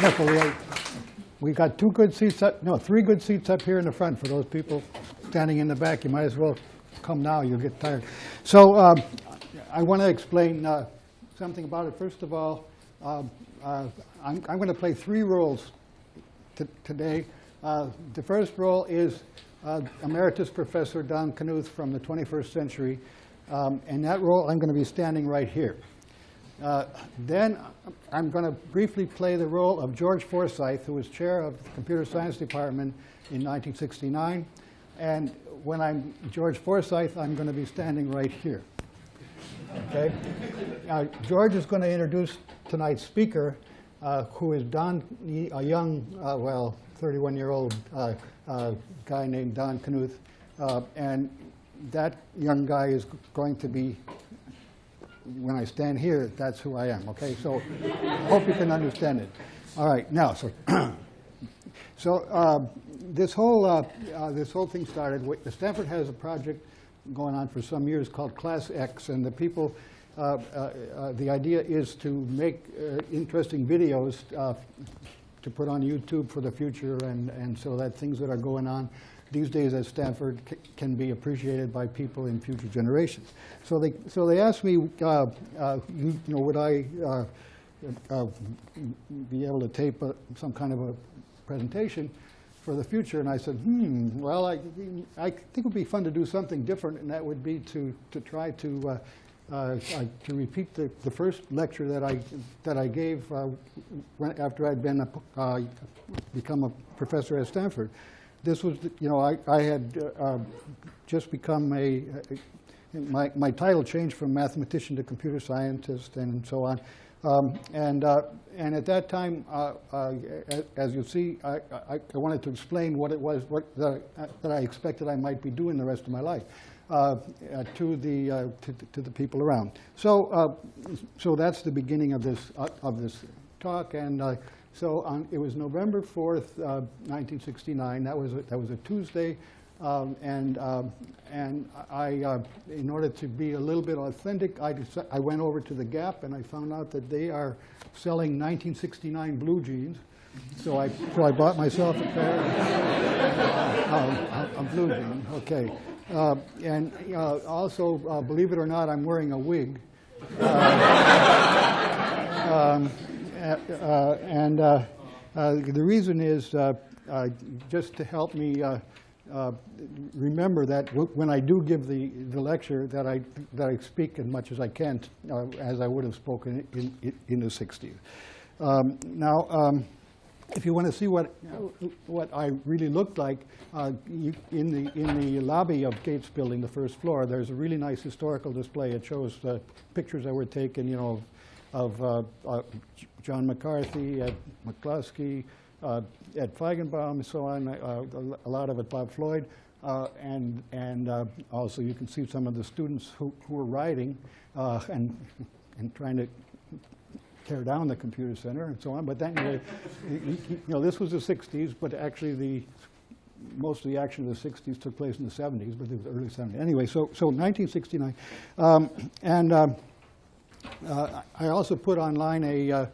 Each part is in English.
Wonderful. We- got two good seats up, no, three good seats up here in the front for those people standing in the back. You might as well come now, you'll get tired. So um, I want to explain uh, something about it. First of all, um, uh, I'm I'm going to play three roles today. Uh, The first role is uh, Emeritus Professor Don Knuth from the 21st century. Um, In that role, I'm going to be standing right here. Uh, Then I'm going to briefly play the role of George Forsythe, who was chair of the Computer Science Department in 1969. And when I'm George Forsythe, I'm going to be standing right here. Okay? Now, George is going to introduce tonight's speaker, uh, who is Don, a young, uh, well, 31-year-old uh, uh, guy named Don Knuth. And that young guy is going to be when I stand here, that's who I am, okay? So hope you can understand it. All right, now, so, so uh, this, whole, uh, uh, this whole thing started, Stanford has a project going on for some years called Class X, and the people, uh, uh, uh, the idea is to make interesting videos to put on YouTube for the future, and, and so that things that are going on these days at Stanford can be appreciated by people in future generations. So they, so they asked me, uh, uh, you know, would I uh, uh, be able to tape a- some kind of a presentation for the future? And I said, hmm, well, I, I think it would be fun to do something different, and that would be to, to try to, uh, uh, I- to repeat the, the first lecture that I, that I gave uh, when, after I'd been, a, uh, become a professor at Stanford. This was, you know, I, I had uh, uh, just become a, my, my title changed from mathematician to computer scientist and so on. Um, and, uh, and at that time, uh, uh, as you see, I, I, I wanted to explain what it was what, that, I- that I expected I might be doing the rest of my life uh, uh, to, the, uh, to, to the people around. So, uh, so that's the beginning of this, uh, of this talk. And uh, so on, it was November 4th, uh, 1969. That was a, that was a Tuesday. Um, and, um, and I, uh, in order to be a little bit authentic, I, I went over to the Gap and I found out that they are selling 1969 blue jeans. So I, so I bought myself a pair of, of, of blue jeans. Okay. Uh, and uh, also, uh, believe it or not, I'm wearing a wig. Uh, and uh, uh, the reason is just to help me remember that when I do give the, the lecture, that I, that I speak as much as I can, as I would have spoken in, in, in the 60s. Um, now, um, if you want to see what, what I really looked like, uh, you, in, the, in the lobby of Gates Building, the first floor, there's a really nice historical display. It shows uh, pictures that were taken, you know, of uh, uh, John McCarthy, Ed McCluskey, uh, Ed Feigenbaum, and so on, uh, a lot of it Bob Floyd. Uh, and and also you can see some of the students who, who were writing and, and trying to tear down the computer center and so on. But then, anyway, you you know, this was the 60s, but actually the most of the action of the 60s took place in the 70s, but it was early 70s. Anyway, so so 1969, um, and um, uh, I also put online a, uh,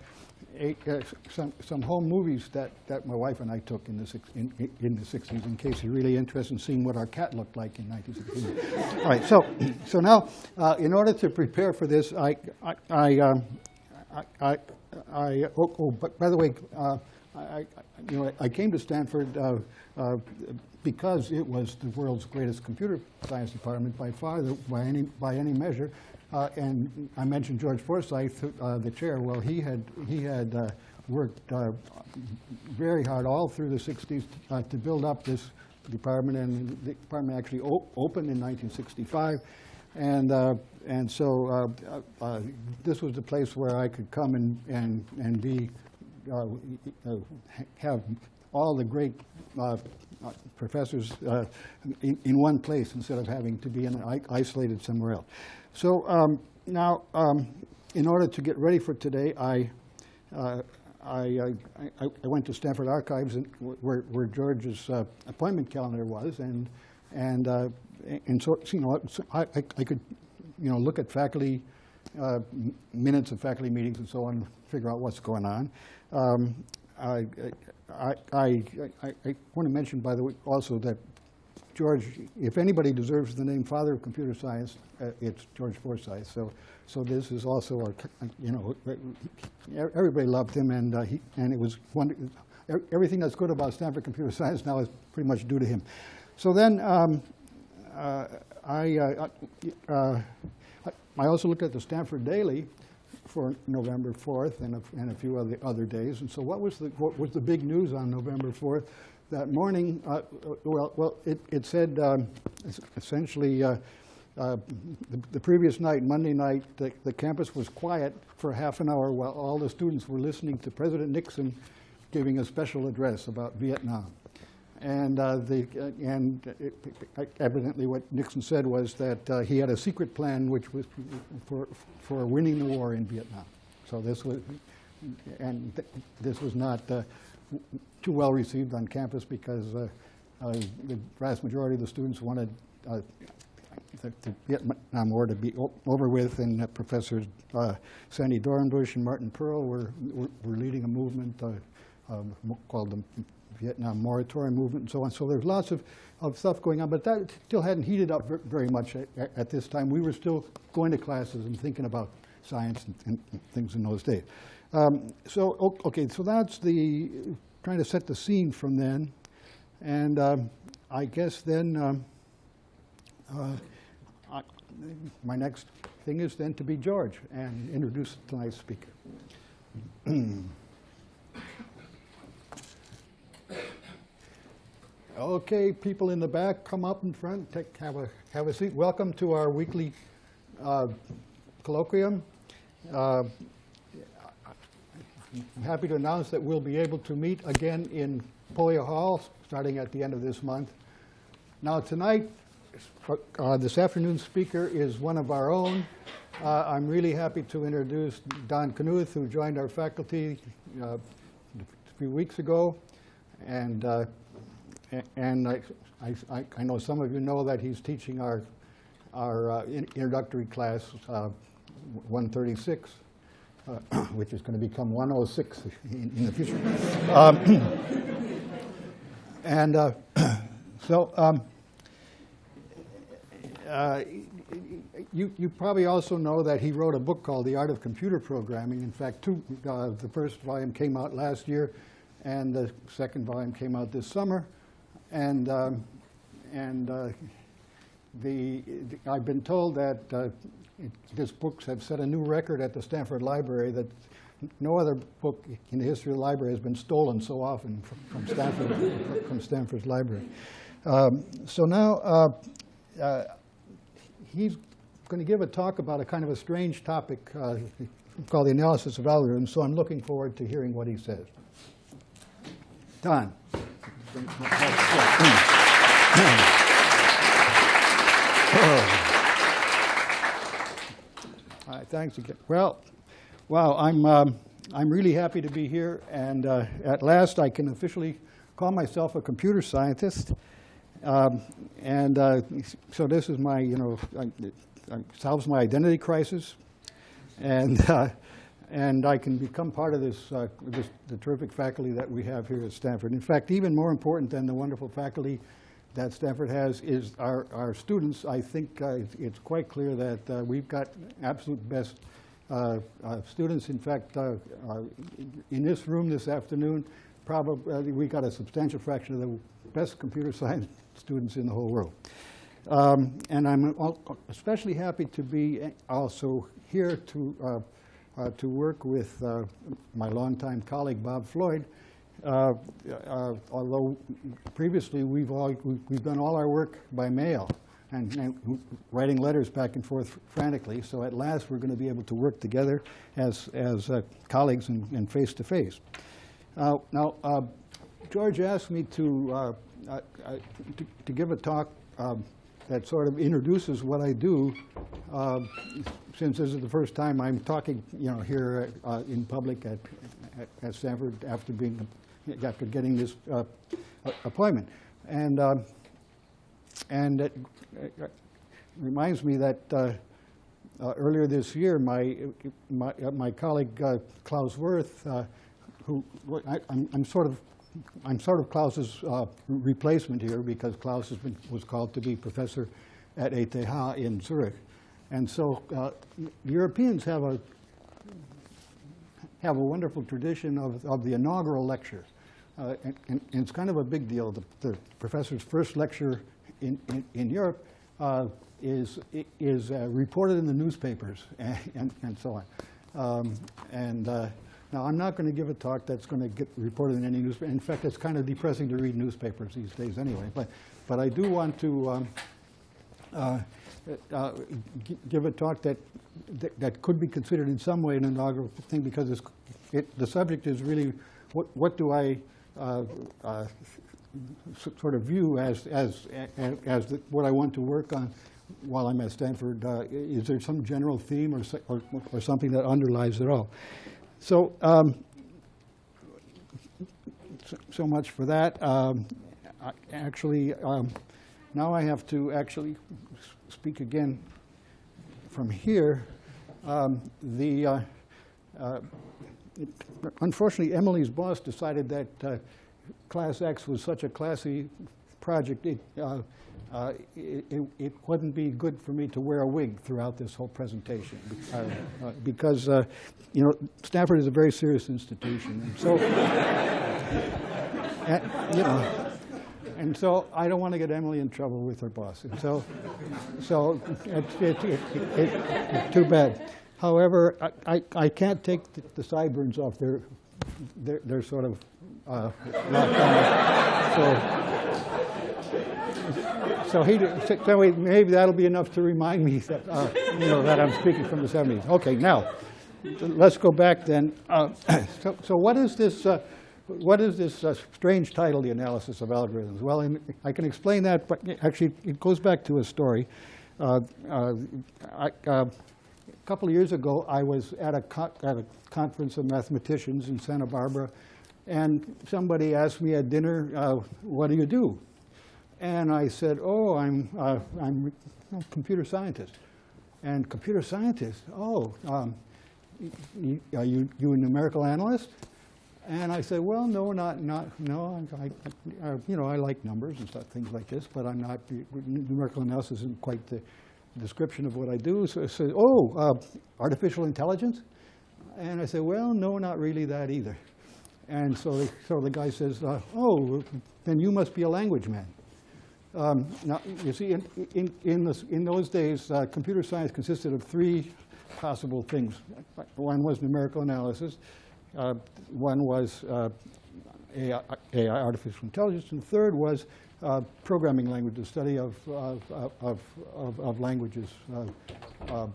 a uh, some some home movies that, that my wife and I took in the six, in, in the 60s, in case you're really interested in seeing what our cat looked like in 1969. All right, so so now uh, in order to prepare for this, I I. I um, I, I, I oh, oh, but by the way, uh, I, I, you know, I came to Stanford uh, uh, because it was the world's greatest computer science department by far, the, by any by any measure. Uh, and I mentioned George Forsythe, uh, the chair. Well, he had he had uh, worked uh, very hard all through the 60s uh, to build up this department, and the department actually opened in 1965. And, and so this was the place where I could come and, and, and be, have all the great professors uh, in, in one place instead of having to be in, isolated somewhere else. So um, now, um, in order to get ready for today, I, uh, I, I, I went to Stanford Archives where, where George's uh, appointment calendar was, and and uh, and so you know I, I, I could you know look at faculty uh, minutes of faculty meetings and so on, figure out what's going on. Um, I, I, I, I- I want to mention, by the way, also that George, if anybody deserves the name Father of Computer Science, uh, it's George Forsythe. So, so this is also, a, you know, everybody loved him, and uh, he, and it was one, everything that's good about Stanford Computer Science now is pretty much due to him. So then, um, uh, I, uh, uh, I also looked at the Stanford Daily for November 4th and a, and a few other, other days. And so what was, the, what was the big news on November 4th? That morning, uh, well, well, it, it said um, essentially uh, uh, the, the, previous night, Monday night, the, the, campus was quiet for half an hour while all the students were listening to President Nixon giving a special address about Vietnam. And, uh, the, uh, and evidently what Nixon said was that uh, he had a secret plan which was for, for winning the war in Vietnam. So this was, and th this was not uh, too well received on campus because uh, uh, the vast majority of the students wanted the, the, Vietnam War to be over with, and Professors Sandy Dornbusch and Martin Perl were, were, were leading a movement um, called the Vietnam moratorium movement and so on. So there's lots of, of stuff going on, but that still hadn't heated up very much at, at this time. We were still going to classes and thinking about science and, and things in those days. Um, so, okay, so that's the, trying to set the scene from then. And um, I guess then um, uh, I, my next thing is then to be George and introduce tonight's speaker. Okay, people in the back, come up in front, take, have, a, have a seat. Welcome to our weekly uh, colloquium. Uh, I'm happy to announce that we'll be able to meet again in Polya Hall starting at the end of this month. Now tonight, uh, this afternoon's speaker is one of our own. Uh, I'm really happy to introduce Don Knuth, who joined our faculty uh, a few weeks ago. And uh, and I, I, I, know some of you know that he's teaching our, our uh, introductory class, uh, 136, uh, which is going to become 106 in, in the future. um, and uh, so um, uh, you, you probably also know that he wrote a book called The Art of Computer Programming. In fact, two, uh, the first volume came out last year, and the second volume came out this summer. And, um, and uh, the, I've been told that uh, it, his books have set a new record at the Stanford Library that no other book in the history of the library has been stolen so often from, from Stanford, from Stanford's library. Um, so now uh, uh, he's going to give a talk about a kind of a strange topic uh, called the analysis of algorithms, so I'm looking forward to hearing what he says. Don. All right, thanks again. Well, wow, I'm, um, I'm really happy to be here, and uh, at last I can officially call myself a computer scientist. Um, and uh, so this is my, you know, I, I solves my identity crisis. And uh, and I can become part of this, uh, this, the terrific faculty that we have here at Stanford. In fact, even more important than the wonderful faculty that Stanford has is our, our students. I think uh, it's quite clear that uh, we've got absolute best uh, uh, students. In fact, uh, in this room this afternoon, probably we got a substantial fraction of the best computer science students in the whole world. Um, and I'm especially happy to be also here to uh, to work with uh, my longtime colleague, Bob Floyd, uh, although previously we've, all, we've done all our work by mail and, and, writing letters back and forth frantically. So at last we're going to be able to work together as, as uh, colleagues and, and face to face. Uh, now, uh, George asked me to, to, to, give a talk um, that sort of introduces what I do, uh, since this is the first time I'm talking, you know, here uh, in public at, at, at, Stanford after being after getting this uh, appointment, and um, and it, reminds me that uh, uh, earlier this year, my my, uh, my colleague Klaus Wirth who, I, I'm, I'm sort of, I'm sort of Klaus's uh, replacement here because Klaus been, was called to be professor at ETH in Zurich. And so uh, Europeans have a, have a wonderful tradition of, of the inaugural lecture. Uh, and, and and it's kind of a big deal. The, the professor's first lecture in, in, in Europe uh, is, is uh, reported in the newspapers and, and, and so on. Um, and uh, now, I'm not going to give a talk that's going to get reported in any newspaper. In fact, it's kind of depressing to read newspapers these days anyway. But, but I do want to um, uh, uh, gi- give a talk that, that that could be considered in some way an inaugural thing because it, the subject is really what, what do I uh, uh, sort of view as, as, as the- what I want to work on while I'm at Stanford. Uh, Is there some general theme or, or or something that underlies it all? So, um, so- much for that. Um, Actually, um, now I have to actually speak again from here. Um, The, uh, uh, unfortunately, Emily's boss decided that uh, Class X was such a classy project, it, uh, it, it- wouldn't be good for me to wear a wig throughout this whole presentation. uh, uh, Because, uh, you know, Stanford is a very serious institution. And so, and, you know, and so I don't want to get Emily in trouble with her boss. And so, so it's, it, it, it, it's too bad. However, I, I, I can't take the, the sideburns off. They're, they're, they're sort of uh. So, so he, so maybe that'll be enough to remind me that, uh, you know, that I'm speaking from the 70s. Okay, now, let's go back then. Uh, So, so what is this, uh, what is this uh, strange title, The Analysis of Algorithms? Well, in- I can explain that, but actually, it goes back to a story. Uh, uh, I- A couple of years ago, I was at a, at a conference of mathematicians in Santa Barbara, and somebody asked me at dinner, uh, what do you do? And I said, oh, I'm, uh, I'm a computer scientist. And computer scientist, oh, um, are you, you a numerical analyst? And I said, well, no, not, not, no, I, I- uh, you know, I like numbers and stuff, things like this, but I'm not, numerical analysis isn't quite the description of what I do. So I said, oh, uh, artificial intelligence? And I said, well, no, not really that either. And so, the- so the guy says, uh, oh, then you must be a language man. Um, Now, you see, in, in, in this- in those days, uh, computer science consisted of three possible things. One was numerical analysis, uh, one was uh, AI, AI, artificial intelligence, and the third was uh, programming language, the study of, of, of, of, languages, uh, uh,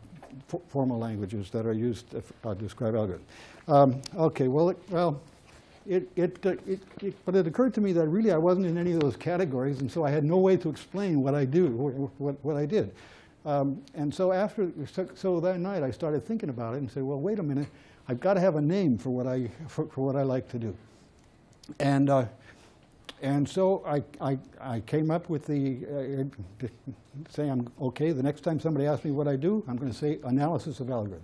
fo- formal languages that are used to uh, describe algorithms. Um, Okay, well, it- well, it, it, it, it, but it occurred to me that really I wasn't in any of those categories, and so I had no way to explain what I do, what, what I did. Um, and so after, so that night I started thinking about it and said, well, wait a minute, I've got to have a name for what I, for, for what I like to do. And, uh, and so I, I, I came up with the, uh, say I'm okay, the next time somebody asks me what I do, I'm going to say analysis of algorithms.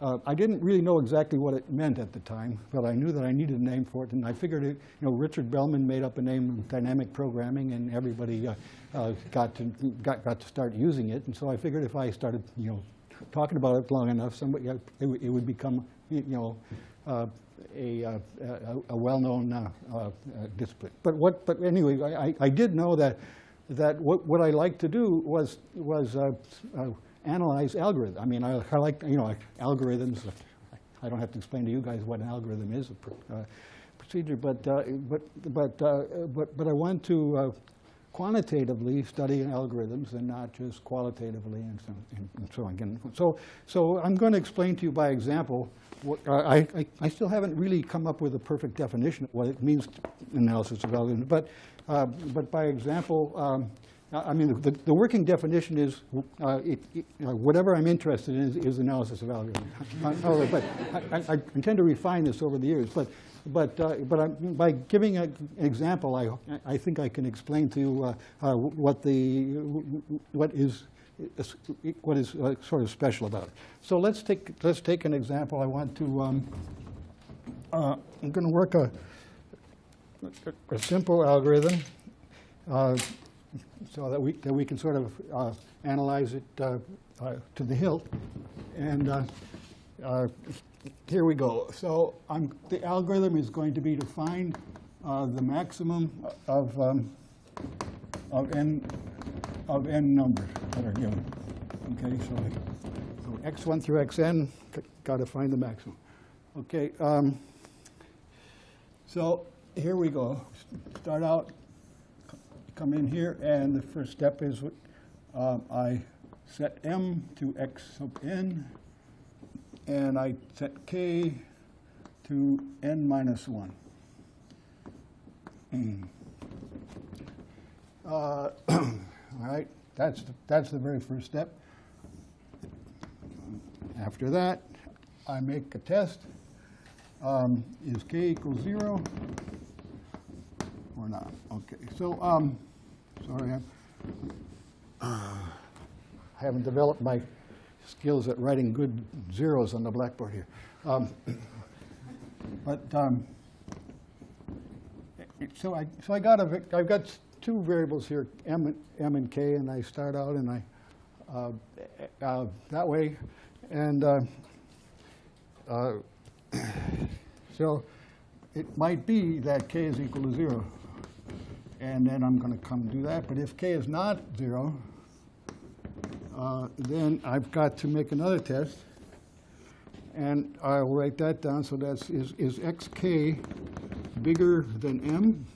Uh, I didn't really know exactly what it meant at the time, but I knew that I needed a name for it, and I figured, it, you know, Richard Bellman made up a name, dynamic programming, and everybody uh, uh, got to got, got to start using it, and so I figured if I started, you know, talking about it long enough, somebody it, would- it would become, you know, uh, a, uh, a, a well-known uh, uh, discipline. But what? But anyway, I, I- did know that that what, what I liked to do was was uh, uh, analyze algorithms. I mean, I, I like you know algorithms. I don't have to explain to you guys what an algorithm is, a pr- procedure. But but but but but I want to quantitatively study algorithms and not just qualitatively and so, and, and so on. Again, so so I'm going to explain to you by example. What, I, I I still haven't really come up with a perfect definition of what it means analysis of algorithms, but uh, but by example. Um, I mean, the, the working definition is uh, it, it, uh, whatever I'm interested in is, is analysis of algorithms. Uh, but I, I, intend to refine this over the years. But, but, uh, but I, by giving a, an example, I, I think I can explain to you uh, what, the, what is, what is uh, sort of special about it. So let's take, let's take an example. I want to, um, uh, I'm going to work a, a simple algorithm uh, so that we, that we can sort of uh, analyze it uh, uh, to the hilt. And here we go. So I'm, the algorithm is going to be to find the maximum of, um, of n of n numbers Okay, so, so x1 through xn, got to find the maximum. Okay, um, so here we go. Start out, come in here, and the first step is um, I set m to x sub n, and I set k to n minus 1. Mm. Uh, all right, that's, the- that's the very first step. After that, I make a test. Um, Is k equals 0 or not? Okay, so, um, sorry, I'm, uh, I haven't developed my skills at writing good zeros on the blackboard here. Um, But, um, so I, so I got a, I've got two variables here, m, and- m and k, and I start out and I, uh, uh, that way, and uh, uh, so it might be that k is equal to zero, and then I'm going to come do that. But if k is not zero, uh, then I've got to make another test, and I'll write that down. So that's is is xk bigger than m?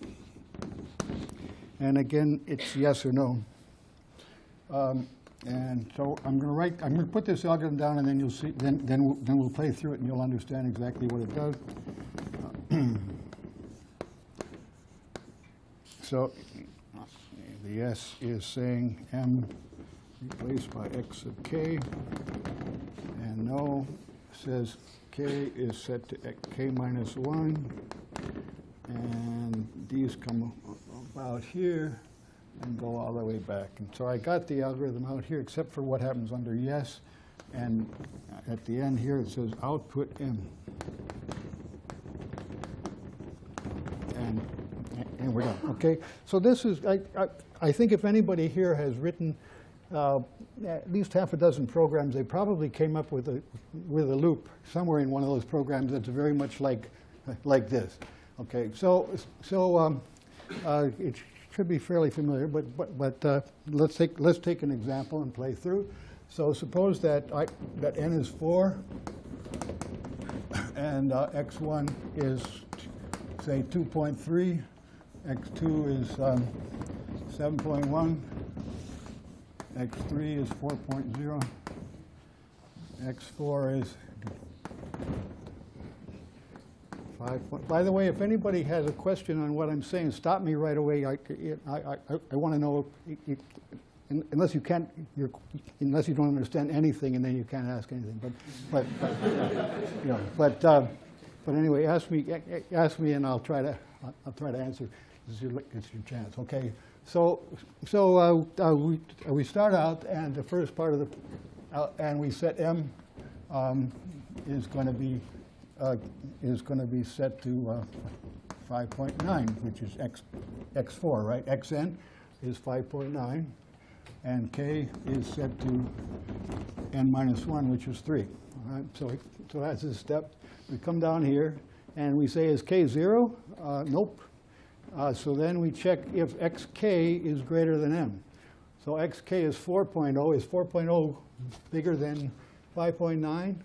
And again, it's yes or no. Um, and so I'm going to write. I'm going to put this algorithm down, and then you'll see. Then then we'll, then we'll play through it, and you'll understand exactly what it does. so the yes is saying m replaced by x of k, and no says k is set to K 1, and these come about here and go all the way back. And so I got the algorithm out here, except for what happens under yes, and at the end here it says output m. And, and we're done, okay? So this is, I, I, I think if anybody here has written uh, at least half a dozen programs, they probably came up with a, with a loop somewhere in one of those programs that's very much like, like this. Okay, so, so um, uh, it should be fairly familiar, but, but, but uh, let's, take, let's take an example and play through. So suppose that, I, that n is 4, and uh, x1 is, say, 2.3, x2 is um, 7.1, x3 is 4.0, x4 is 5. point- By the way, if anybody has a question on what I'm saying, stop me right away. I, I, I, I want to know, if- if- unless you can't, unless you don't understand anything, and then you can't ask anything. But, but, you know, but, uh, but anyway, ask me, ask me, and I'll try to, I'll try to answer. This is your, it's your chance, okay? So, so uh, uh, we, we start out, and the first part of the, uh, and we set m um, is going to be uh, is going to be set to uh, 5.9, which is x x4, right? xn is 5.9, and k is set to n minus 1, which is 3. All right? So, so that's a step. We come down here, and we say, is k 0? Uh, nope. Uh, so then we check if xk is greater than m. So xk is 4.0. Is 4.0 bigger than 5.9?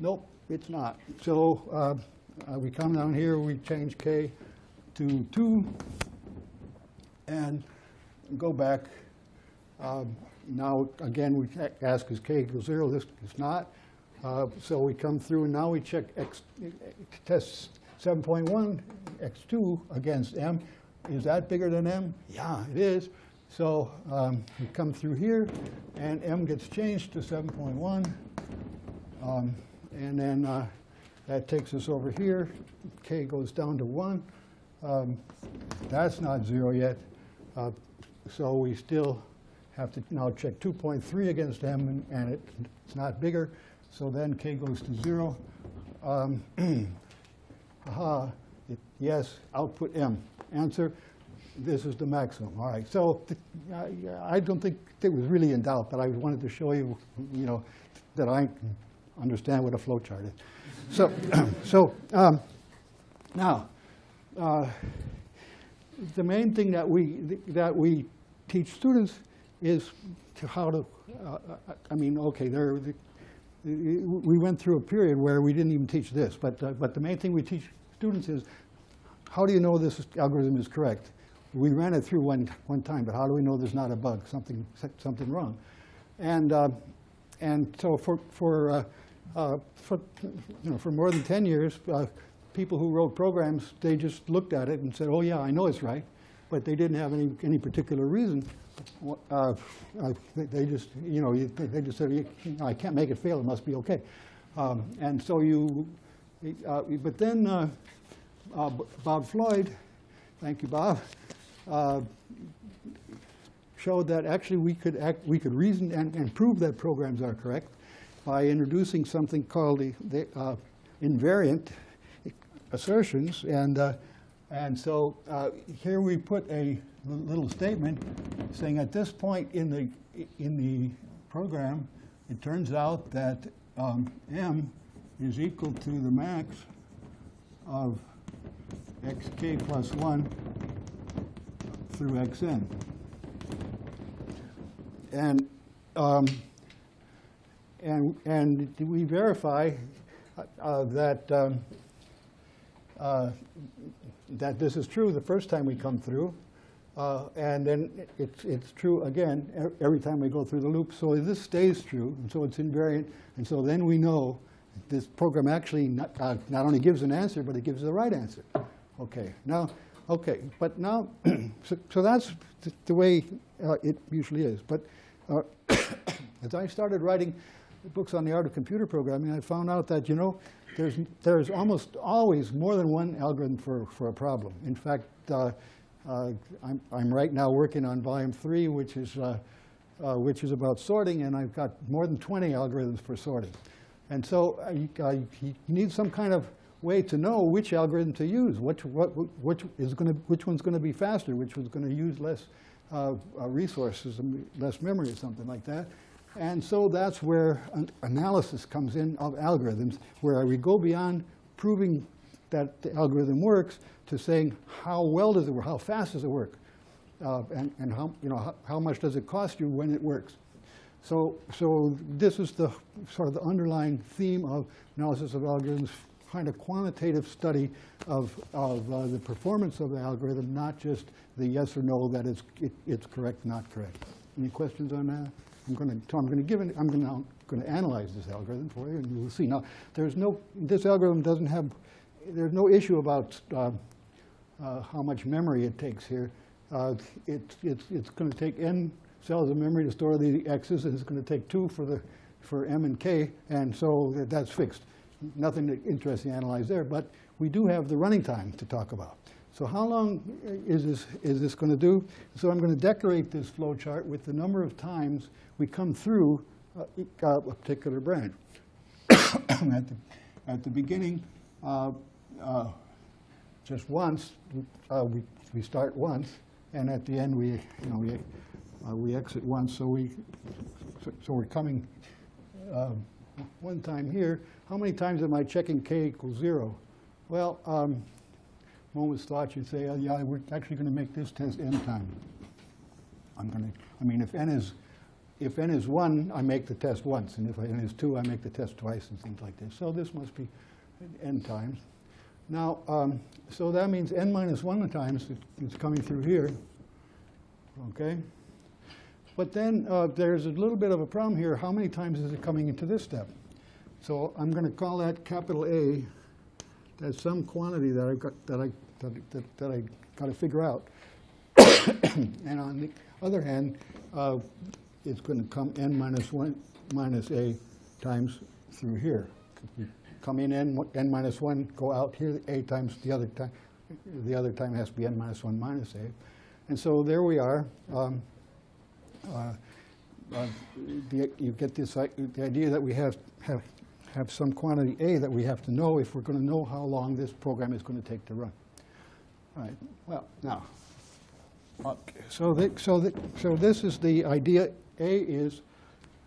Nope, it's not. So uh, uh, we come down here, we change k to 2, and go back. Um, Now, again, we ask is k equals 0. This is not. Uh, So we come through, and now we check x, test 7.1, x2 against m. Is that bigger than m? Yeah, it is. So um, we come through here, and m gets changed to 7.1. Um, And then uh, that takes us over here. K goes down to 1. Um, That's not 0 yet. Uh, So we still have to now check 2.3 against m, and- and it- it's not bigger. So then K goes to 0. Um, aha, it- yes, output M. Answer, this is the maximum. All right, so I I don't think it was really in doubt, but I wanted to show you, you know, that I understand what a flow chart is. So, so um, now, uh, the main thing that we, that we teach students is to how to, uh, I mean, okay, there, the- we went through a period where we didn't even teach this, but, uh, but the main thing we teach students is, how do you know this algorithm is correct? We ran it through one, one time, but how do we know there's not a bug, something, something wrong? And, uh, and so for, for, uh, for, you know, for more than 10 years, uh, people who wrote programs, they just looked at it and said, oh yeah, I know it's right, but they didn't have any, any particular reason. Uh, uh, they- just, you know, they just said, I can't make it fail, it must be okay. Um, And so you, uh, but then uh, Bob Floyd, thank you, Bob, showed that actually we could act, we could reason and, and prove that programs are correct by introducing something called the, the uh, invariant assertions. And, uh, and so uh, here we put a little statement saying at this point in the, in the program, it turns out that um, m is equal to the max of xk plus 1 through xn. And, um, and, and we verify uh, that, um, uh, that this is true the first time we come through. Uh, and then it's, it's true again every time we go through the loop. So this stays true, and so it's invariant. And so then we know this program actually not, uh, not only gives an answer, but it gives the right answer. Okay, now, okay, but now, so, so that's th- the way uh, it usually is. But uh, as I started writing books on the art of computer programming, I found out that, you know, there's, there's almost always more than one algorithm for, for a problem. In fact, uh, uh, I'm, I'm right now working on volume three, which is, uh, uh, which is about sorting, and I've got more than 20 algorithms for sorting. And so you, need some kind of way to know which algorithm to use, which, what, which, is gonna, which one's going to be faster, which one's going to use less uh, uh, resources, less memory or something like that. And so that's where an analysis comes in of algorithms, where we go beyond proving that the algorithm works to saying how well does it work, how fast does it work, uh, and, and how, you know, how, how much does it cost you when it works. So, so this is the sort of the underlying theme of analysis of algorithms, kind of quantitative study of, of uh, the performance of the algorithm, not just the yes or no that it's, it, it's correct, not correct. Any questions on that? I'm going to, I'm going to give it, I'm going to, going to analyze this algorithm for you, and you will see. Now, there's no, this algorithm doesn't have, there's no issue about uh, uh, how much memory it takes here. Uh, it, it's it's going to take n cells of memory to store the x's, and it's going to take two for the for m and k, and so that- that's fixed. Nothing interesting to analyze there, but we do have the running time to talk about. So how long is this is this going to do? So I'm going to decorate this flow chart with the number of times we come through uh, uh, a particular branch. at the at the beginning. Uh, uh, just once, uh, we, we start once, and at the end, we, you know, we, we exit once, so we, so, so we're coming one time here. How many times am I checking k equals zero? Well, um, moment's thought, you'd say, oh, yeah, we're actually going to make this test n times. I'm going to, I mean, if n is, if n is one, I make the test once, and if n is two, I make the test twice, and things like this. So this must be n times. Now, um, so that means n minus 1 times it's coming through here, okay? But then uh, there's a little bit of a problem here. How many times is it coming into this step? So I'm going to call that capital A. That's some quantity that I've got that I that, that, that I got to figure out. and on the other hand, uh, it's going to come n minus 1 minus a times through here. Come in n, n minus 1, go out here a times the other time. The other time has to be n minus 1 minus a. And so there we are. Um, uh, uh, the, you get this i- the idea that we have have have some quantity A that we have to know if we're going to know how long this program is going to take to run. Right, well, now, okay, so, the, so, the, so this is the idea. A is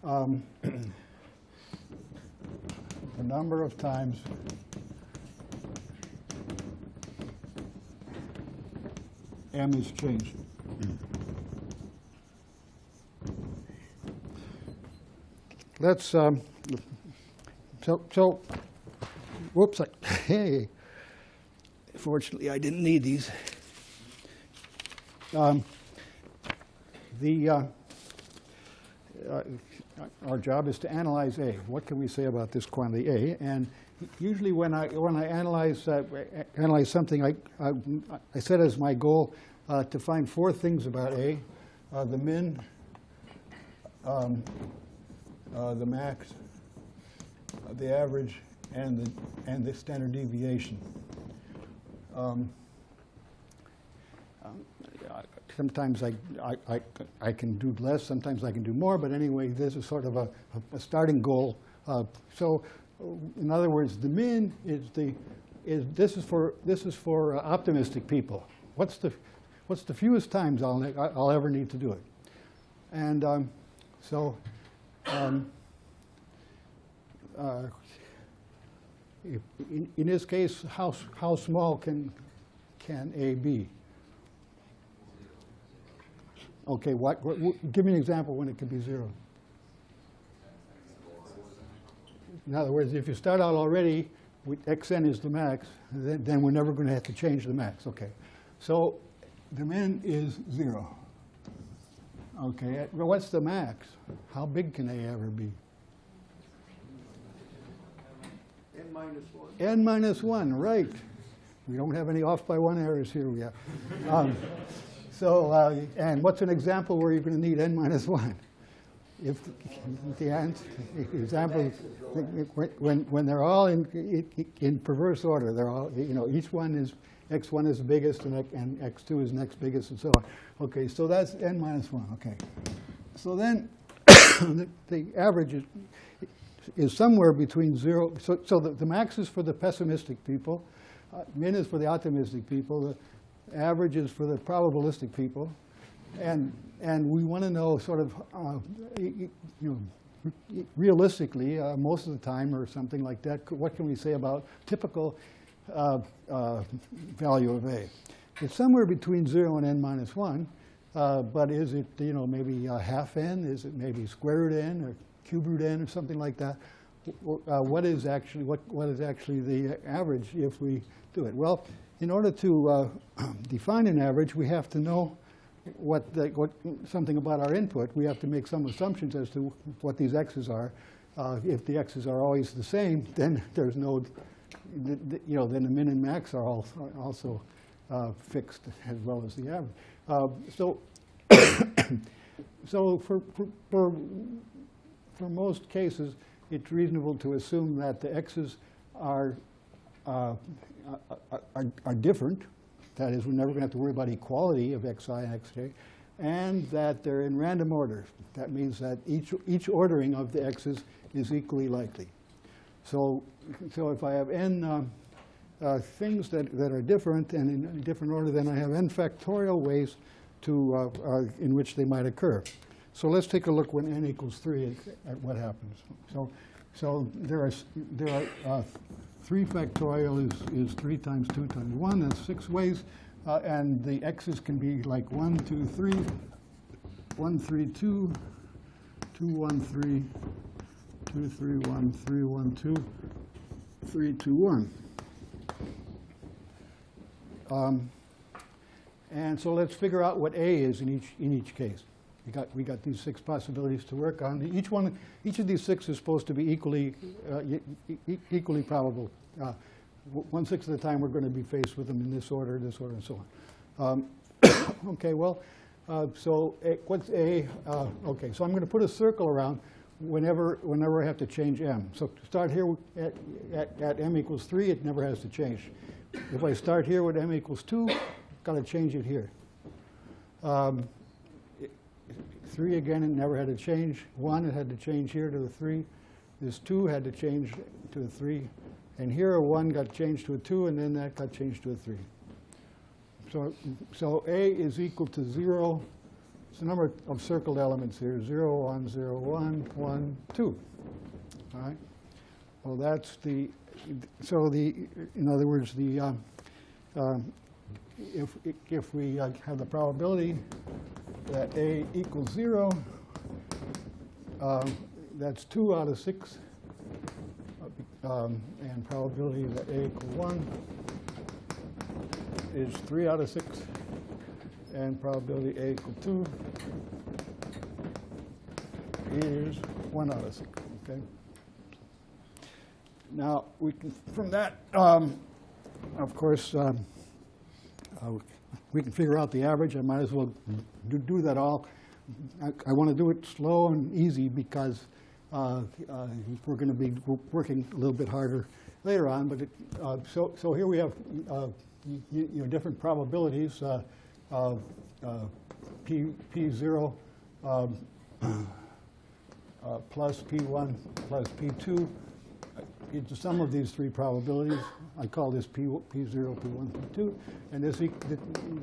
um, the number of times M is changed. Let's, um, so, so, whoops, hey, fortunately I didn't need these. Um, the, uh, uh, our job is to analyze A. What can we say about this quantity A? And usually when I, when I analyze, uh, analyze something, I, I, I set as my goal uh, to find four things about A. Uh, the min, um, uh, the max, the average, and the, and the standard deviation. Um, um, sometimes I, I, I, I, can do less, sometimes I can do more, but anyway, this is sort of a, a starting goal. Uh, so, in other words, the min is the is this is for this is for uh, optimistic people. What's the what's the fewest times I'll I'll ever need to do it? And um, so, um, uh, in, in this case, how how small can can A be? Okay, what, what, give me an example when it could be zero. In other words, if you start out already with xn is the max, then, then we're never going to have to change the max. Okay, so the min is zero. Okay, what's the max? How big can A ever be? N minus 1. n minus 1, right. We don't have any off by one errors here yet. Um, so, uh, and what's an example where you're going to need n minus 1? If the answer, example, when, when they're all in, in perverse order, they're all, you know, each one is, x1 is the biggest and, and x2 is next biggest and so on. Okay, so that's n minus 1, okay. So then the, the average is, is somewhere between zero, so, so the, the max is for the pessimistic people, uh, min is for the optimistic people, the average is for the probabilistic people, and and we want to know sort of, uh, you know, realistically, uh, most of the time or something like that, what can we say about typical uh, uh value of A? It's somewhere between 0 and n minus 1, uh, but is it, you know, maybe half n? Is it maybe square root n or cube root n or something like that? Uh, what is actually what what is actually the average if we do it? Well, in order to uh, define an average, we have to know what, the, what something about our input. We have to make some assumptions as to what these x's are. Uh, if the x's are always the same, then there's no, the, the, you know, then the min and max are, all, also uh, fixed as well as the average. Uh, so, so for, for, for, for most cases, it's reasonable to assume that the x's are, uh, are, are different that is, we're never going to have to worry about equality of xi and xj. And that they're in random order. That means that each, each ordering of the x's is equally likely. So, so if I have n uh, uh, things that, that are different and in a different order, then I have n factorial ways to, uh, uh in which they might occur. So let's take a look when n equals 3 at what happens. So, so there are, there are uh, 3 factorial is, is 3 times 2 times 1. That's six ways. Uh, and the x's can be like 1, 2, 3, 1, 3, 2, 2, 1, 3, 2, 3, 1, 3, 1, 2, 3, 2, 1. Um, and so let's figure out what A is in each, in each case. We got, we got these six possibilities to work on. Each one, each of these six is supposed to be equally, uh, e equally probable. Uh, one sixth of the time, we're going to be faced with them in this order, this order, and so on. Um, okay, well, uh, so a, what's A? Uh, okay, so I'm going to put a circle around whenever, whenever I have to change M. So to start here at, at, at M equals 3, it never has to change. If I start here with M equals 2, I've got to change it here. Um, Three again, it never had to change. One, it had to change here to the three. this 2 had to change to a 3. And here a 1 got changed to a 2, and then that got changed to a 3. So, so A is equal to 0. It's the number of circled elements here, 0, 1, 0, 1, 1, 2. All right? Well, that's the, so the, in other words, the, um, um, if, if we uh, have the probability that A equals 0, um, that's 2 out of 6, um, and probability that A equals 1 is 3 out of 6, and probability A equals 2 is 1 out of 6, okay? Now, we can, from that, um, of course, um, uh, we can figure out the average. I might as well do, do that all. I, I want to do it slow and easy because uh, uh, we're going to be working a little bit harder later on. But it, uh, so, so here we have uh, you, you know different probabilities. Uh, P P zero um, plus P1 plus P2. The sum of these three probabilities. I call this P, P0, P1, P2. And this, the,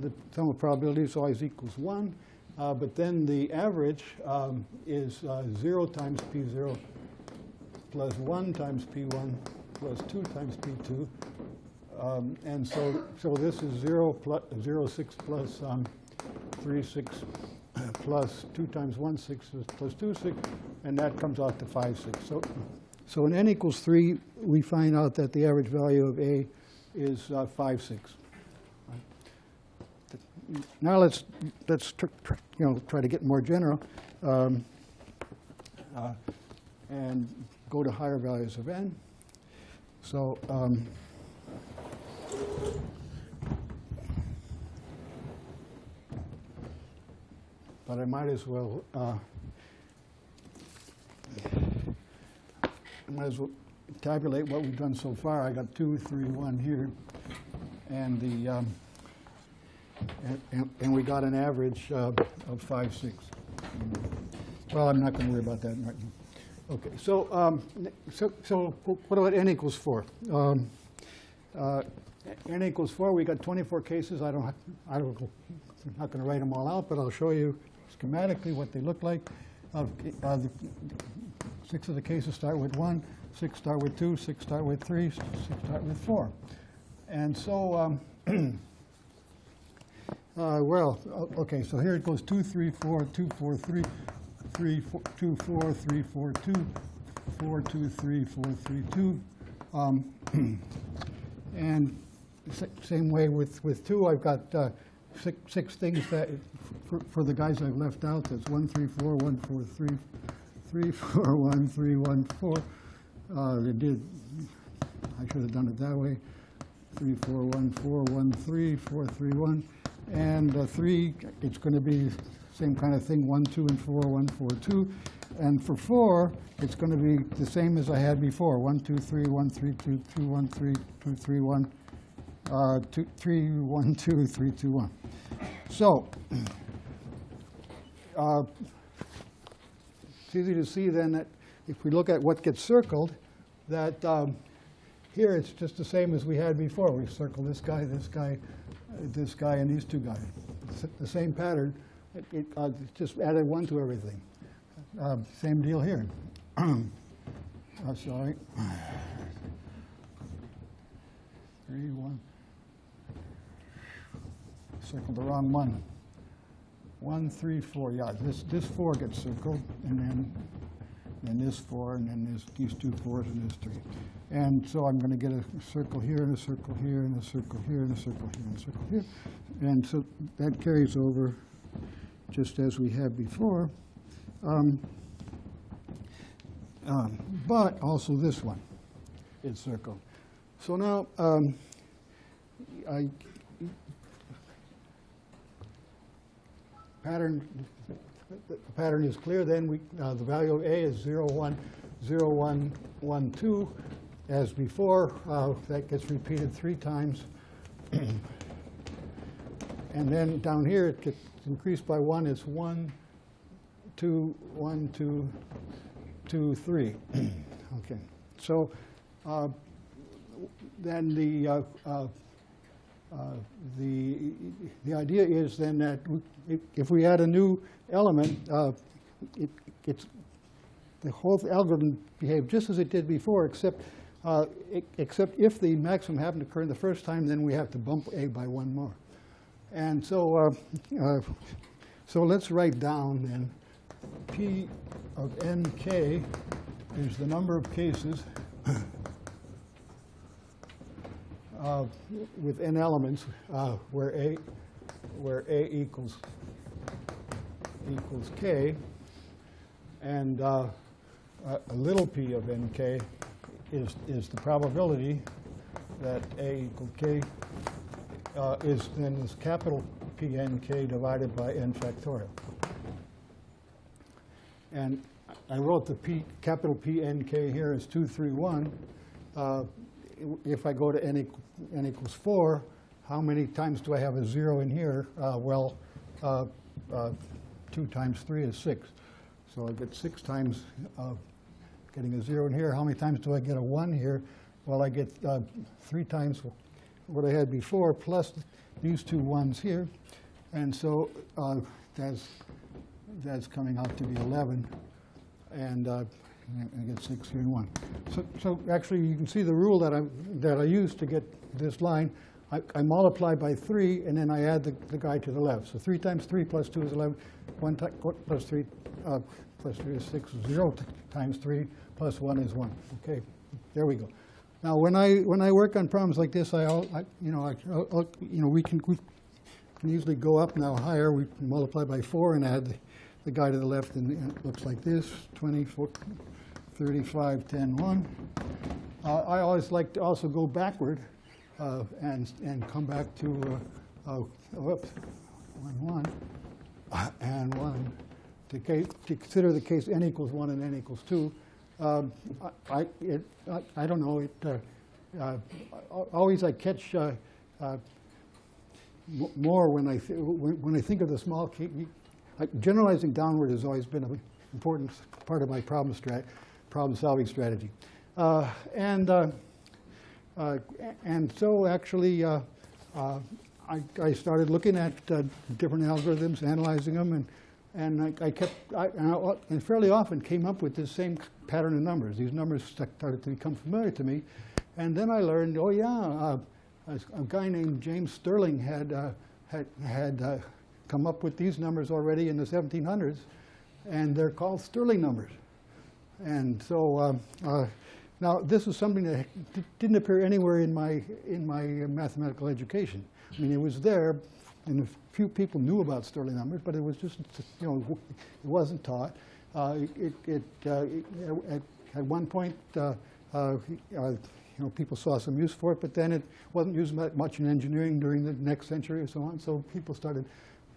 the sum of probabilities always equals 1. Uh, but then the average um, is uh, 0 times P0 plus 1 times P1 plus 2 times P2. Um, and so, so this is 0, plus, 0 6 plus um, 3 6 plus 2 times 1 6 plus 2 6, and that comes out to 5 6. So, so in n equals 3, we find out that the average value of A is uh, 5 6. Now let's, let's you know, try to get more general um, uh, and go to higher values of n. So um, but I might as well uh, I might as well tabulate what we've done so far. I got two, three, one here, and the um, and, and, and we got an average uh, of five, six. Well, I'm not going to worry about that right now. Okay, so um, so so what about n equals four? Um, uh, n equals four. We got 24 cases. I don't, I don't, I'm not going to write them all out, but I'll show you schematically what they look like. Uh, the, Six of the cases start with one, six start with two, six start with three, six start with four. And so, um, uh, well, okay, so here it goes two, three, four, two, four, three, three, four, two, four, three, four, two, four, two, three, four, three, two. Um, and same way with, with two, I've got uh, six, six things that, for, for the guys I've left out, that's one, three, four, one, four, three, three, four, one, three, one, four. Uh, they did, I should have done it that way. Three, four, one, four, one, three, four, three, one. And uh, three, it's going to be same kind of thing, one, two, and four, one, four, two. And for four, it's going to be the same as I had before, one, two, three, one, three, two, two, one, three, two, three, one, uh, two, three, one, two, three, two, one. So, uh, it's easy to see then that if we look at what gets circled, that um, here it's just the same as we had before. We circle this guy, this guy, uh, this guy, and these two guys. It's the same pattern. It, it uh, just added one to everything. Uh, same deal here. oh, sorry. Three, one. Circled the wrong one. One, three, four, yeah, this, this four gets circled, and then, then this four, and then this, these two fours, and this three. And so I'm gonna get a circle here, and a circle here, and a circle here, and a circle here, and a circle here. And so that carries over just as we had before. Um, um, But also this one is circled. So now, um, I, pattern, the pattern is clear, then we, uh, the value of A is 0, 1, 0, 1, 1, 2. As before, uh, that gets repeated three times. And then down here, it gets increased by one, it's 1, 2, 1, 2, 2, 3. Okay, so uh, then the, uh, the, the idea is then that if- we add a new element, uh, it, it's, the whole algorithm behaved just as it did before, except, uh, except if the maximum happened to occur in the first time, then we have to bump A by one more. And so, uh, uh, so let's write down then, P of nk is the number of cases uh, with n elements uh, where A, where A equals, equals k, and uh, a little p of nk is, is the probability that A equal k uh, is then is capital Pnk divided by n factorial. And I wrote the P, capital Pnk here as 231. Uh, If I go to n n equals 4, how many times do I have a 0 in here? Uh, Well, uh, uh, 2 times 3 is 6. So I get 6 times uh, getting a 0 in here. How many times do I get a 1 here? Well, I get uh, 3 times what I had before, plus these two ones here. And so that's, that's coming out to be 11. And I get 6 here and 1. So, so actually, you can see the rule that I, that I used to get this line. I, I multiply by 3, and then I add the, the guy to the left. So 3 times 3 plus 2 is 11. 1 plus 3 uh, plus 3 is 6. 0 t- times 3 plus 1 is 1. Okay, there we go. Now, when I, when I work on problems like this, I, I you know, I, I'll- you know, we can, we can usually go up now higher. We multiply by 4 and add the, the guy to the left, and it looks like this, 24, 35, 10, 1. Uh, I always like to also go backward uh, and, and come back to, uh, uh, whoops, 1, 1, uh, and 1, to case, to consider the case n equals 1 and n equals 2. Um, I, it, I, I don't know, it, uh, uh, always I catch more when I, when when I think of the small, ca- like, generalizing downward has always been an important part of my problem strat, problem-solving strategy. Uh, And, uh, uh, and so actually, uh, uh, I, I started looking at different algorithms, analyzing them, and, and I, I kept, I, and, I, and fairly often came up with this same pattern of numbers. These numbers started to become familiar to me. And then I learned, oh yeah, a, a guy named James Stirling had, uh, had, had uh, come up with these numbers already in the 1700s, and they're called Stirling numbers. And so, um, uh, now this is something that didn't appear anywhere in my in my mathematical education. I mean, it was there, and a few people knew about Stirling numbers, but it was just you know it wasn't taught. Uh, it it, uh, it at, at one point. Uh, uh, uh, you know, people saw some use for it, but then it wasn't used much in engineering during the next century or so on. So people started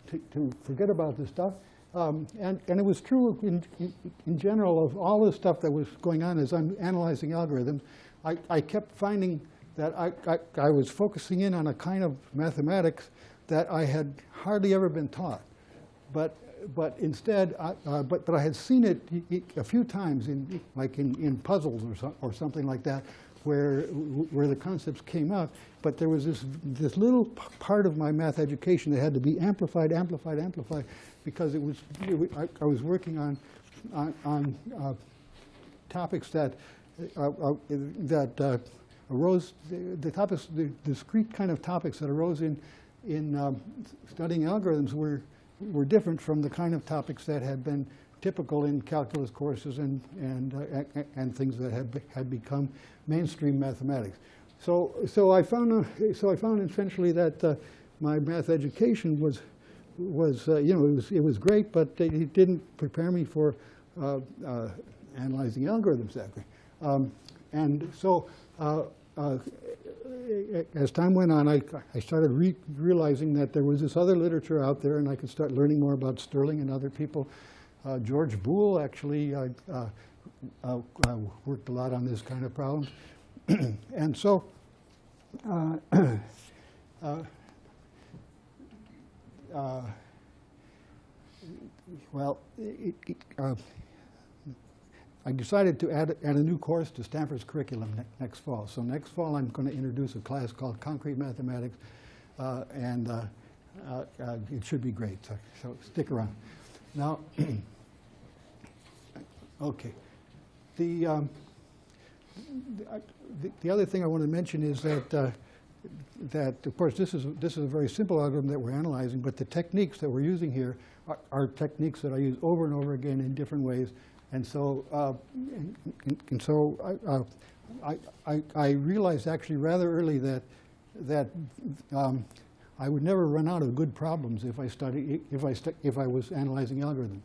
to forget about this stuff. Um, and, and it was true in, in, general of all the stuff that was going on as I'm analyzing algorithms. I, I kept finding that I, I, I was focusing in on a kind of mathematics that I had hardly ever been taught. But, but instead, I, uh, but, but I had seen it a few times, in, like in, in puzzles or, so, or something like that, where, where the concepts came up. But there was this, this little part of my math education that had to be amplified, amplified, amplified, because it was, it I was working on, on, on uh, topics that, uh, uh, that uh, arose, the the topics, the discrete kind of topics that arose in, in um, studying algorithms were, were different from the kind of topics that had been typical in calculus courses and, and, uh, and things that had, had become mainstream mathematics. So, so I found, uh, so I found essentially that uh, my math education was, was uh, you know, it was, it was great, but it didn't prepare me for uh, uh, analyzing algorithms exactly. Um, and so as time went on, I, I started re realizing that there was this other literature out there, and I could start learning more about Stirling and other people. Uh, George Boole actually uh, uh, uh, worked a lot on this kind of problem. and so, uh, uh, well, it, it, I decided to add, add a new course to Stanford's curriculum ne- next fall. So next fall, I'm going to introduce a class called Concrete Mathematics, and it should be great. So, so stick around. Now, okay, the, um, the, the the other thing I want to mention is that uh, that of course this is this is a very simple algorithm that we're analyzing, but the techniques that we're using here are, are techniques that I use over and over again in different ways. And so, uh, and- and so I, uh, I, I, I realized actually rather early that that um, I would never run out of good problems if I study if I if I was analyzing algorithms.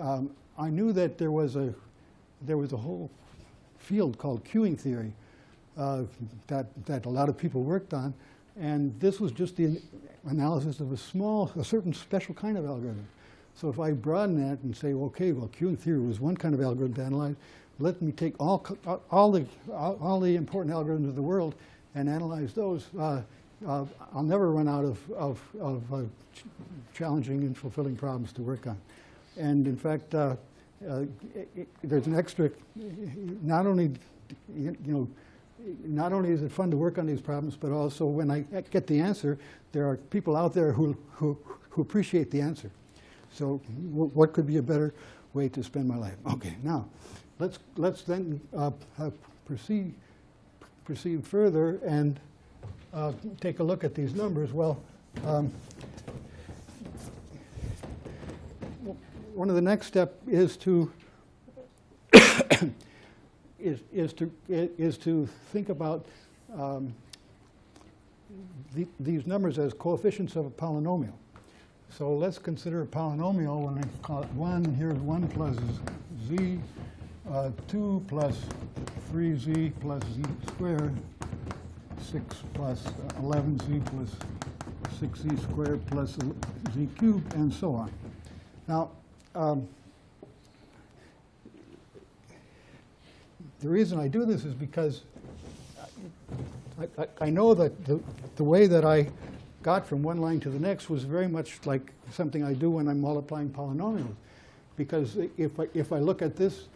Um, I knew that there was a there was a whole field called queuing theory uh, that that a lot of people worked on, and this was just the analysis of a small, a certain special kind of algorithm. So if I broaden that and say, okay, well, queuing theory was one kind of algorithm to analyze, let me take all all the all, all the important algorithms of the world and analyze those. Uh, uh, I'll never run out of of, of uh, ch- challenging and fulfilling problems to work on. And in fact, uh, uh, it- it- there's an extra. Not only, you know, not only is it fun to work on these problems, but also when I get the answer, there are people out there who who, who appreciate the answer. So, wh- what could be a better way to spend my life? Okay, now let's let's then uh, uh, proceed proceed further and uh, take a look at these numbers. Well. Um, one of the next step is to is, is to is to think about um, the, these numbers as coefficients of a polynomial. So let's consider a polynomial when I call it 1, here's 1 plus z, uh, 2 plus 3z plus z squared, 6 plus 11z plus 6z squared plus z cubed, and so on. Now, um, the reason I do this is because I, I, I know that the, the way that I got from one line to the next was very much like something I do when I'm multiplying polynomials. Because if I, if I look at this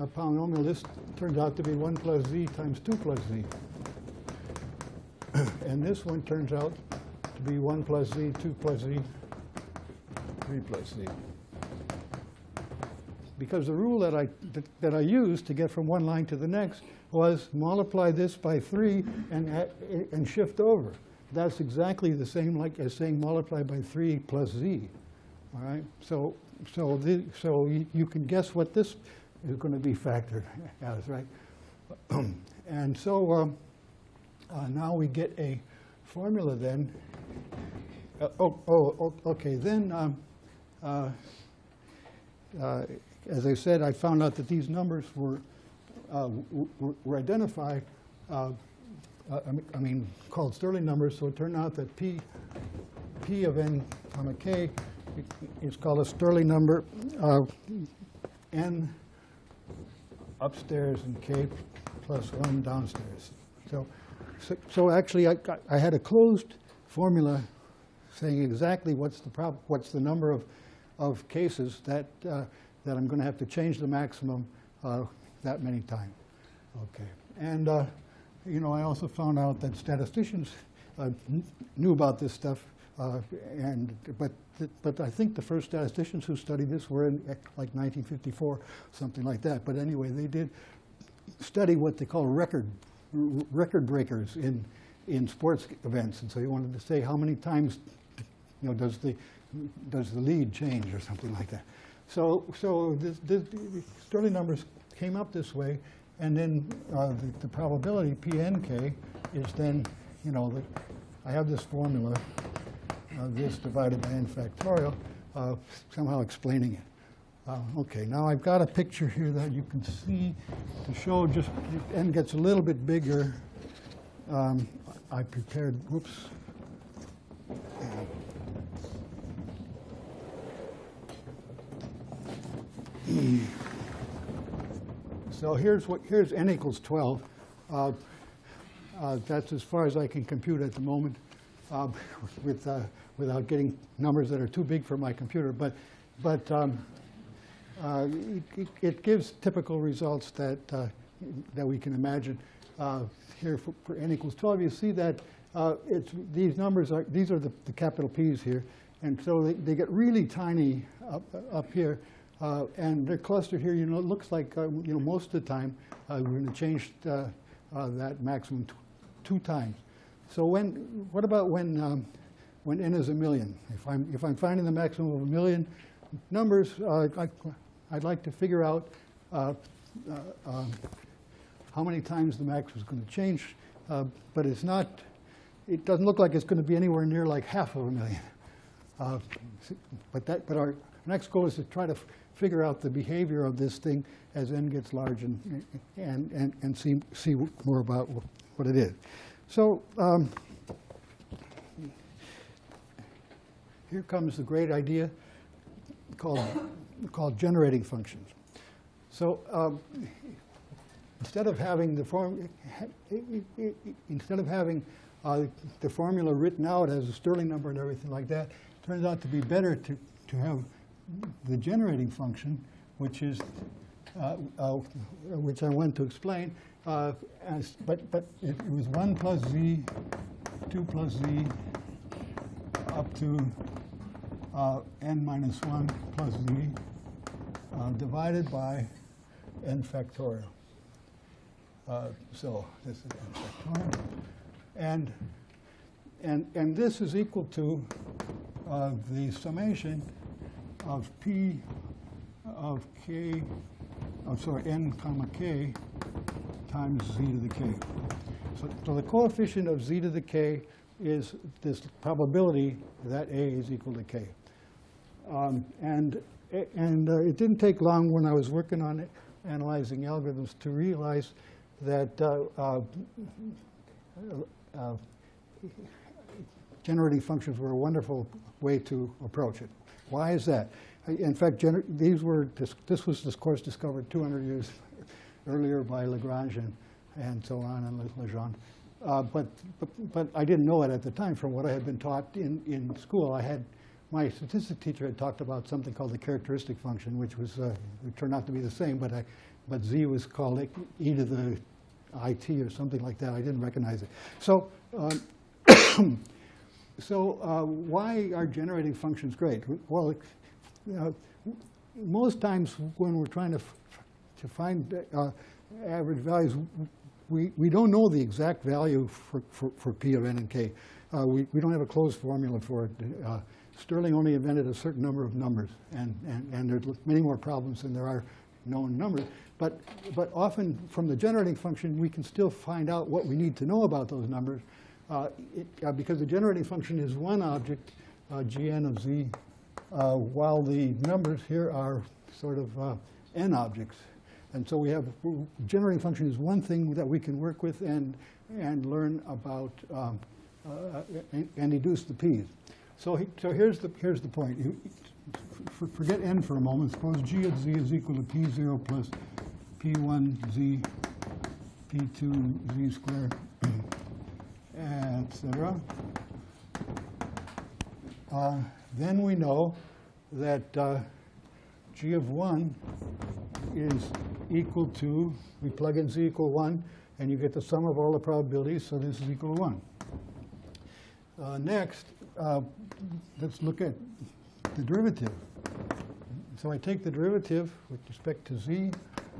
uh, polynomial, this turns out to be 1 plus z times 2 plus z. and this one turns out to be 1 plus z, 2 plus z, 3 plus z because the rule that I, that, that I used to get from one line to the next was multiply this by 3 and, and shift over. That's exactly the same like as saying multiply by 3 plus z. All right? So, so, the, so you, you can guess what this is going to be factored as, right? and so um, uh, now we get a formula then. Uh, oh, oh, oh, okay. Then um, uh, uh, as I said, I found out that these numbers were, uh, were identified, I mean- called Stirling numbers, so it turned out that P, P of n comma k is called a Stirling number, n upstairs and k plus 1 downstairs. So, so- so actually, I I had a closed formula saying exactly what's the prob, what's the number of, of cases that, uh, that I'm going to have to change the maximum uh, that many times. Okay. And, uh, you know, I also found out that statisticians uh, knew about this stuff, uh, and, but, but I think the first statisticians who studied this were in like 1954, something like that. But anyway, they did study what they call record record breakers in in sports events, and so he wanted to say how many times, you know, does the does the lead change or something like that. So so this, this, the Stirling numbers came up this way, and then uh, the, the probability PNK is then you know I have this formula, uh, this divided by n factorial, uh, somehow explaining it. Uh, Okay, now I've got a picture here that you can see to show just, n gets a little bit bigger. Um, I prepared, whoops. So here's what, here's n equals 12. Uh, uh, That's as far as I can compute at the moment uh, with, uh, without getting numbers that are too big for my computer. But, but um, uh, it- it- gives typical results that, uh, that we can imagine. Uh, Here for for n equals 12, you see that uh, it's, these numbers are, these are the the capital Ps here. And so they, they get really tiny up, up here. uh, And they're clustered here, you know, it looks like, you know, most of the time, we're going to change that maximum tw- two times. So when, what about when, um, when n is a million? If I'm, if I'm finding the maximum of a million numbers, I, I'd like to figure out uh, uh, um, how many times the max is going to change, uh, but it's not, it doesn't look like it's going to be anywhere near like half of a million. Uh, But that, but our next goal is to try to figure out the behavior of this thing as n gets large and, and, and, and see, see more about what it is. So um, here comes the great idea called, called generating functions. So um, instead of having the form, instead of having uh, the formula written out as a Stirling number and everything like that, it turns out to be better to, to have the generating function, which is, uh, uh, which I want to explain, uh, as, but, but it, it was 1 plus z, 2 plus z, up to uh, n minus 1 plus z, uh, divided by n factorial. Uh, So this is n factorial. And, and, and this is equal to uh, the summation of p of k, oh, sorry, n comma k times z to the k. So, so the coefficient of z to the k is this probability that a is equal to k. Um, and and uh, it didn't take long when I was working on it, analyzing algorithms to realize that uh, uh, uh, generating functions were a wonderful way to approach it. Why is that? In fact, these were dis- this was this course discovered 200 years earlier by Lagrange and, and so on and Le- Legendre. Uh, but, but but I didn't know it at the time from what I had been taught in, in school. I had my statistics teacher had talked about something called the characteristic function, which was uh, turned out to be the same, but I, but z was called e- to the it or something like that. I didn't recognize it. So. Um, So uh, why are generating functions great? Well, uh, most times when we're trying to, to find uh, average values, we, we don't know the exact value for, for, for P of n and k. Uh, we, we don't have a closed formula for it. Stirling only invented a certain number of numbers, and, and, and there's many more problems than there are known numbers. But, but often from the generating function, we can still find out what we need to know about those numbers uh, it, uh, because the generating function is one object, uh, gn of z, uh, while the numbers here are sort of uh, n objects. And so we have, generating function is one thing that we can work with and, and learn about um, uh, and, and deduce the p's. So, he, so here's, the, here's the point. You, forget n for a moment. Suppose g of z is equal to p0 plus p1z, p2 z squared etc. Uh, then we know that uh, g of 1 is equal to, we plug in z equal 1, and you get the sum of all the probabilities, so this is equal to 1. Uh, next, uh, let's look at the derivative. So I take the derivative with respect to z,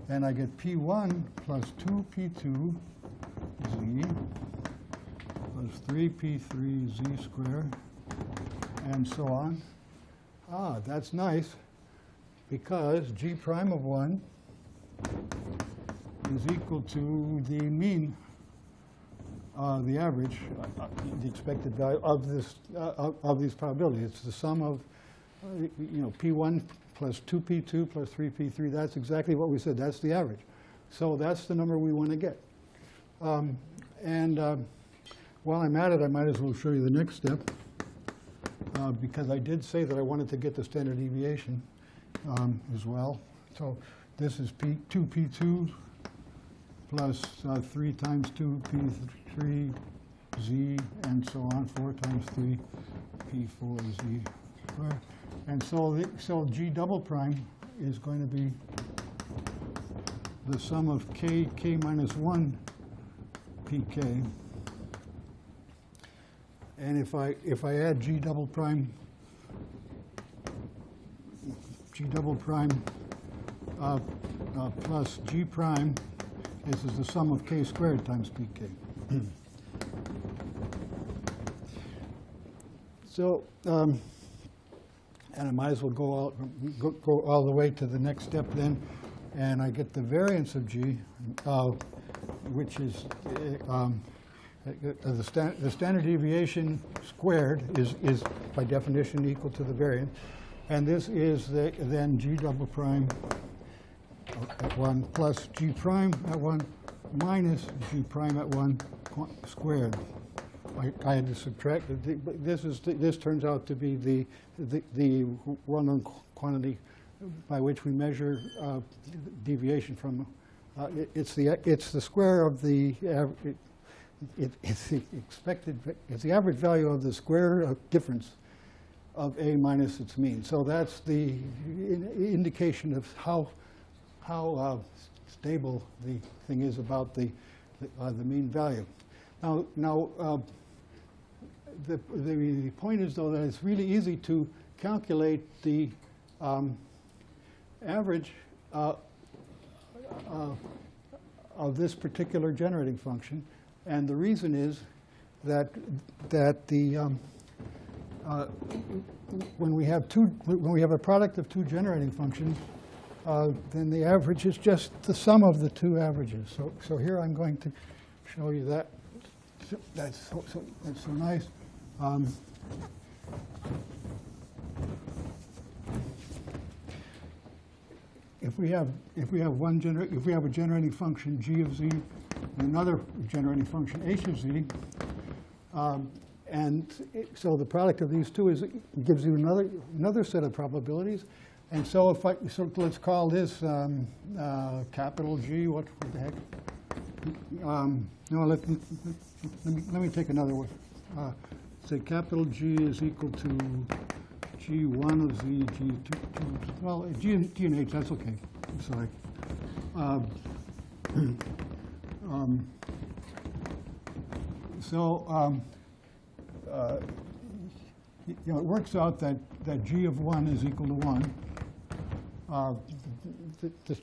and I get p1 plus 2p2 z plus 3p3 z squared, and so on. Ah, that's nice, because g prime of 1 is equal to the mean, uh, the average, uh, the expected value of this, uh, of, these probabilities. It's the sum of, you know, p1 plus 2p2 plus 3p3. That's exactly what we said. That's the average. So that's the number we want to get. Um, and um, while I'm at it, I might as well show you the next step, uh, because I did say that I wanted to get the standard deviation um, as well. So this is P, 2p2 plus uh, 3 times 2p3z, and so on, 4 times 3p4z squared. And so, the- so G double prime is going to be the sum of k, k minus 1 pk. And if I, if I add G double prime, G double prime uh, uh, plus G prime, this is the sum of k squared times pk. So, um, and I might as well go all, go, go all the way to the next step then, and I get the variance of G, uh, which is, uh, um, uh, the, stan- the standard deviation squared is, is by definition equal to the variance, and this is the, then G double prime at one plus G prime at one minus G prime at one qu- squared. I, I had to subtract, it. This is, this turns out to be the, the, the well-known quantity by which we measure uh, deviation from, uh, it- it's the, it's the square of the, it- it, it's the expected, it's the average value of the square uh, difference of A minus its mean. So that's the in- indication of how, how uh, stable the thing is about the, the, uh, the mean value. Now, now uh, the, the point is, though, that it's really easy to calculate the um, average uh, uh, of this particular generating function. And the reason is that, that the, um, uh, when we have two, when we have a product of two generating functions, uh, then the average is just the sum of the two averages. So, so here I'm going to show you that. So That's so, so, that's so nice. Um, If we have, if we have one gener, if we have a generating function g of z, and another generating function h of z, um, and it- so the product of these two is, gives you another, another set of probabilities. And so if I, so let's call this um, uh, capital G, what what the heck? Um, No, let, me- let me, let me take another one. Uh, Say capital G is equal to G1 of Z, G2, two- well, G and, G and H, that's okay, I'm sorry. Um, um, So, um, uh, you know, it works out that, that G of 1 is equal to 1. Uh, th- th-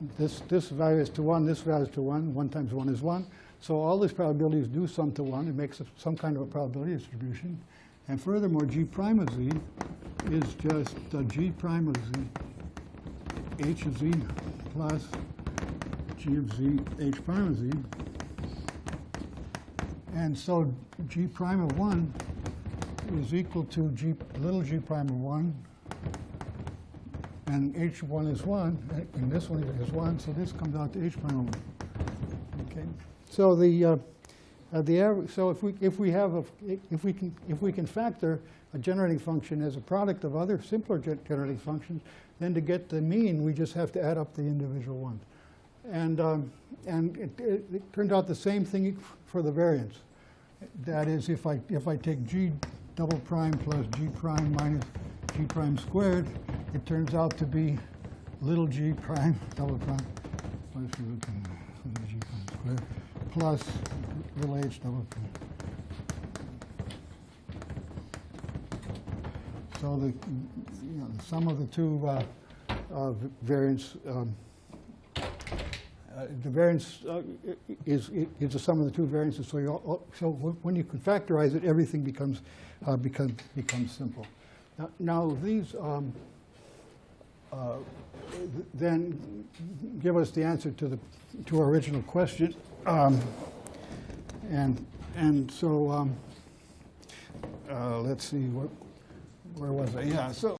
This, this value is to 1, this value is to 1, 1 times 1 is 1. So all these probabilities do sum to 1. It makes some kind of a probability distribution. And furthermore, G prime of Z is just uh, G prime of Z, H of Z plus G of Z, H prime of Z. And so G prime of 1 is equal to G, little g prime of 1, and h1 is 1, and this one is 1, so this comes out to h prime of 1. Okay? So the, uh, uh, the average, so if we, if we have, a, if we can, if we can factor a generating function as a product of other simpler gen- generating functions, then to get the mean, we just have to add up the individual ones. And, um, and it, it, it turned out the same thing for the variance. That is, if I, if I take g double prime plus g prime minus g prime squared, it turns out to be little g prime double prime, at little g prime squared, plus little h double prime. So the, you know, the sum of the two uh, uh, variance um, uh, the variance uh, is, is the sum of the two variances, so you, all- so when you can factorize it, everything becomes, uh, becomes, becomes simple. Now- Now, these um, uh, th- then give us the answer to the, to our original question. Um, And, and so, um, uh, let's see, what, where was I? Yeah, so